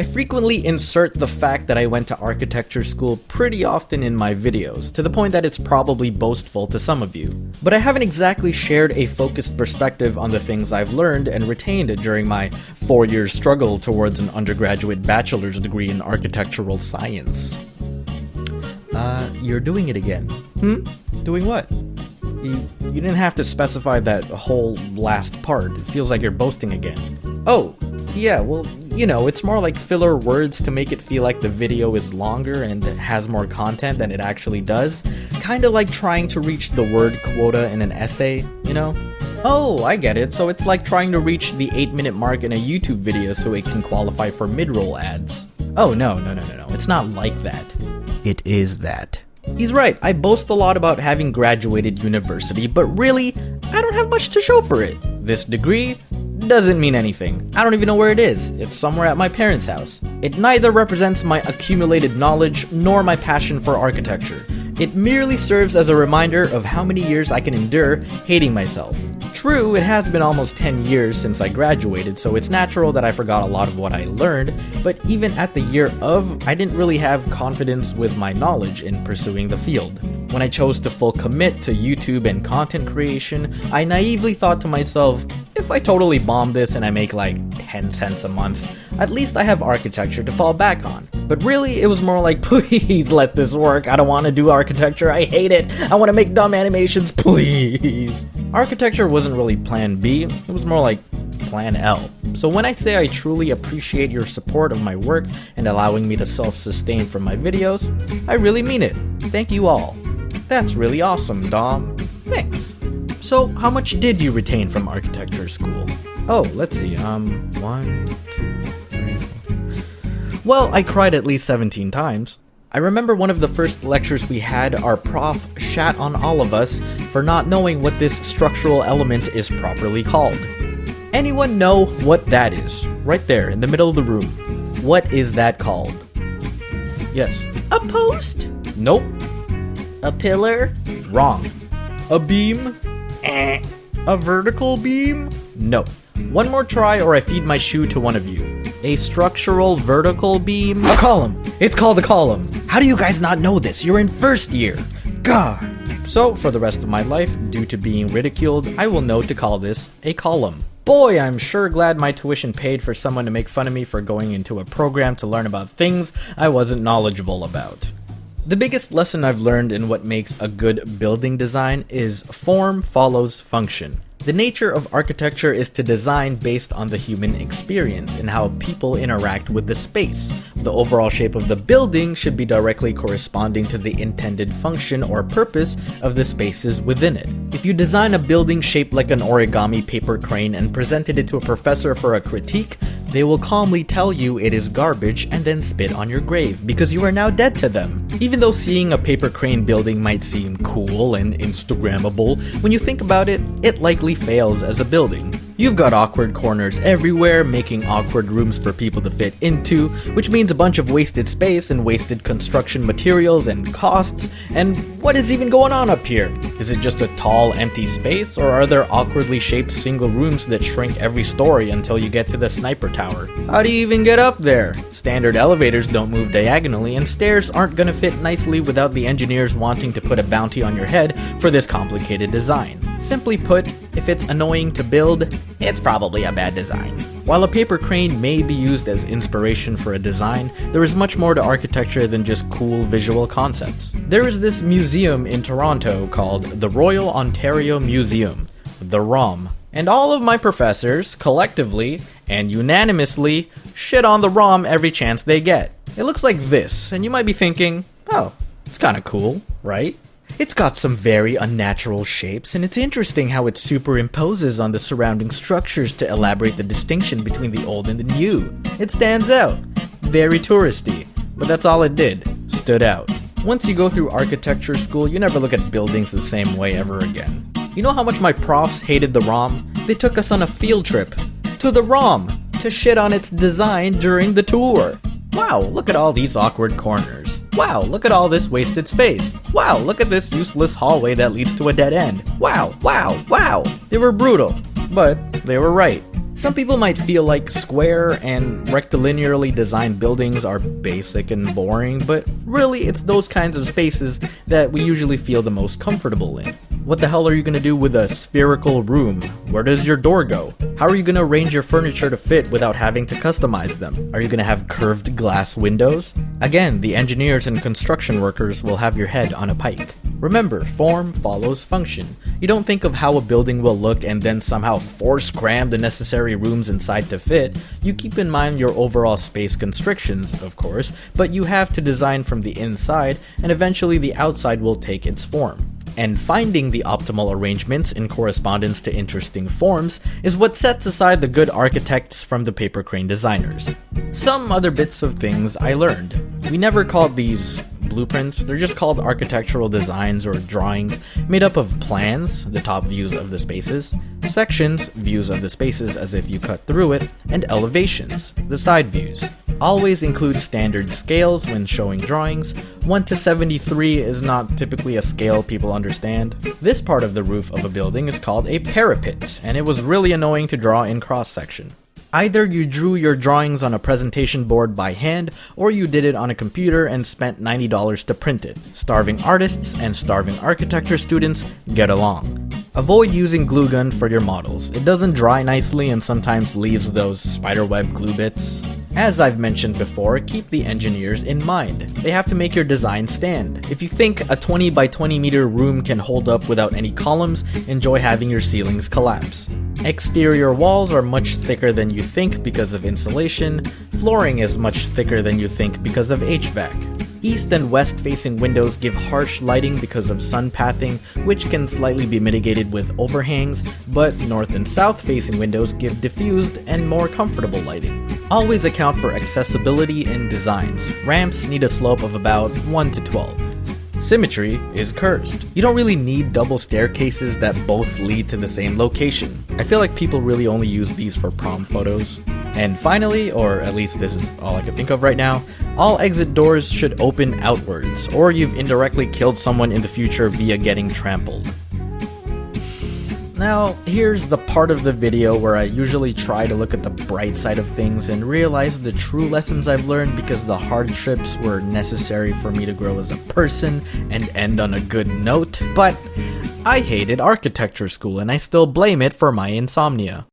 I frequently insert the fact that I went to architecture school pretty often in my videos, to the point that it's probably boastful to some of you. But I haven't exactly shared a focused perspective on the things I've learned and retained during my four year struggle towards an undergraduate bachelor's degree in architectural science. Uh, you're doing it again. Hmm? Doing what? You, you didn't have to specify that whole last part. It feels like you're boasting again. Oh, yeah, well, you know, it's more like filler words to make it feel like the video is longer and has more content than it actually does. Kinda like trying to reach the word quota in an essay, you know? Oh, I get it. So it's like trying to reach the 8 minute mark in a YouTube video so it can qualify for mid roll ads. Oh, no, no, no, no, no. It's not like that. It is that. He's right, I boast a lot about having graduated university, but really, I don't have much to show for it. This degree doesn't mean anything. I don't even know where it is. It's somewhere at my parents' house. It neither represents my accumulated knowledge nor my passion for architecture. It merely serves as a reminder of how many years I can endure hating myself. True, it has been almost 10 years since I graduated, so it's natural that I forgot a lot of what I learned, but even at the year of, I didn't really have confidence with my knowledge in pursuing the field. When I chose to full commit to YouTube and content creation, I naively thought to myself, if I totally bomb this and I make like 10 cents a month, at least I have architecture to fall back on. But really, it was more like, please let this work. I don't want to do architecture. I hate it. I want to make dumb animations, please. Architecture wasn't really plan B, it was more like plan L. So when I say I truly appreciate your support of my work and allowing me to self sustain from my videos, I really mean it. Thank you all. That's really awesome, Dom. Thanks. So, how much did you retain from architecture school? Oh, let's see. Um, one, two, three, four. Well, I cried at least 17 times. I remember one of the first lectures we had, our prof shat on all of us for not knowing what this structural element is properly called. Anyone know what that is? Right there, in the middle of the room. What is that called? Yes. A post? Nope. A pillar? Wrong. A beam? A vertical beam? No. One more try or I feed my shoe to one of you. A structural vertical beam? A column! It's called a column! How do you guys not know this? You're in first year! God! So, for the rest of my life, due to being ridiculed, I will know to call this a column. Boy, I'm sure glad my tuition paid for someone to make fun of me for going into a program to learn about things I wasn't knowledgeable about. The biggest lesson I've learned in what makes a good building design is form follows function. The nature of architecture is to design based on the human experience and how people interact with the space. The overall shape of the building should be directly corresponding to the intended function or purpose of the spaces within it. If you design a building shaped like an origami paper crane and presented it to a professor for a critique, they will calmly tell you it is garbage and then spit on your grave because you are now dead to them. Even though seeing a paper crane building might seem cool and Instagrammable, when you think about it, it likely fails as a building. You've got awkward corners everywhere, making awkward rooms for people to fit into, which means a bunch of wasted space and wasted construction materials and costs. And what is even going on up here? Is it just a tall, empty space, or are there awkwardly shaped single rooms that shrink every story until you get to the sniper tower? How do you even get up there? Standard elevators don't move diagonally, and stairs aren't gonna fit nicely without the engineers wanting to put a bounty on your head for this complicated design. Simply put, if it's annoying to build, it's probably a bad design. While a paper crane may be used as inspiration for a design, there is much more to architecture than just cool visual concepts. There is this museum in Toronto called the Royal Ontario Museum, the ROM. And all of my professors, collectively and unanimously, shit on the ROM every chance they get. It looks like this, and you might be thinking, oh, it's kinda cool, right? It's got some very unnatural shapes, and it's interesting how it superimposes on the surrounding structures to elaborate the distinction between the old and the new. It stands out. Very touristy. But that's all it did. Stood out. Once you go through architecture school, you never look at buildings the same way ever again. You know how much my profs hated the ROM? They took us on a field trip to the ROM to shit on its design during the tour. Wow, look at all these awkward corners. Wow, look at all this wasted space. Wow, look at this useless hallway that leads to a dead end. Wow, wow, wow. They were brutal, but they were right. Some people might feel like square and rectilinearly designed buildings are basic and boring, but really it's those kinds of spaces that we usually feel the most comfortable in. What the hell are you gonna do with a spherical room? Where does your door go? How are you gonna arrange your furniture to fit without having to customize them? Are you gonna have curved glass windows? Again, the engineers and construction workers will have your head on a pike. Remember, form follows function. You don't think of how a building will look and then somehow force cram the necessary rooms inside to fit. You keep in mind your overall space constrictions, of course, but you have to design from the inside, and eventually the outside will take its form. And finding the optimal arrangements in correspondence to interesting forms is what sets aside the good architects from the paper crane designers. Some other bits of things I learned. We never called these blueprints, they're just called architectural designs or drawings made up of plans, the top views of the spaces, sections, views of the spaces as if you cut through it, and elevations, the side views. Always include standard scales when showing drawings. 1 to 73 is not typically a scale people understand. This part of the roof of a building is called a parapet, and it was really annoying to draw in cross section. Either you drew your drawings on a presentation board by hand, or you did it on a computer and spent $90 to print it. Starving artists and starving architecture students get along. Avoid using glue gun for your models. It doesn't dry nicely and sometimes leaves those spiderweb glue bits. As I've mentioned before, keep the engineers in mind. They have to make your design stand. If you think a 20 by 20 meter room can hold up without any columns, enjoy having your ceilings collapse. Exterior walls are much thicker than you think because of insulation, flooring is much thicker than you think because of HVAC. East and west facing windows give harsh lighting because of sun pathing, which can slightly be mitigated with overhangs, but north and south facing windows give diffused and more comfortable lighting. Always account for accessibility in designs. Ramps need a slope of about 1 to 12. Symmetry is cursed. You don't really need double staircases that both lead to the same location. I feel like people really only use these for prom photos. And finally, or at least this is all I can think of right now, all exit doors should open outwards, or you've indirectly killed someone in the future via getting trampled. Now, here's the part of the video where I usually try to look at the bright side of things and realize the true lessons I've learned because the hardships were necessary for me to grow as a person and end on a good note, but I hated architecture school and I still blame it for my insomnia.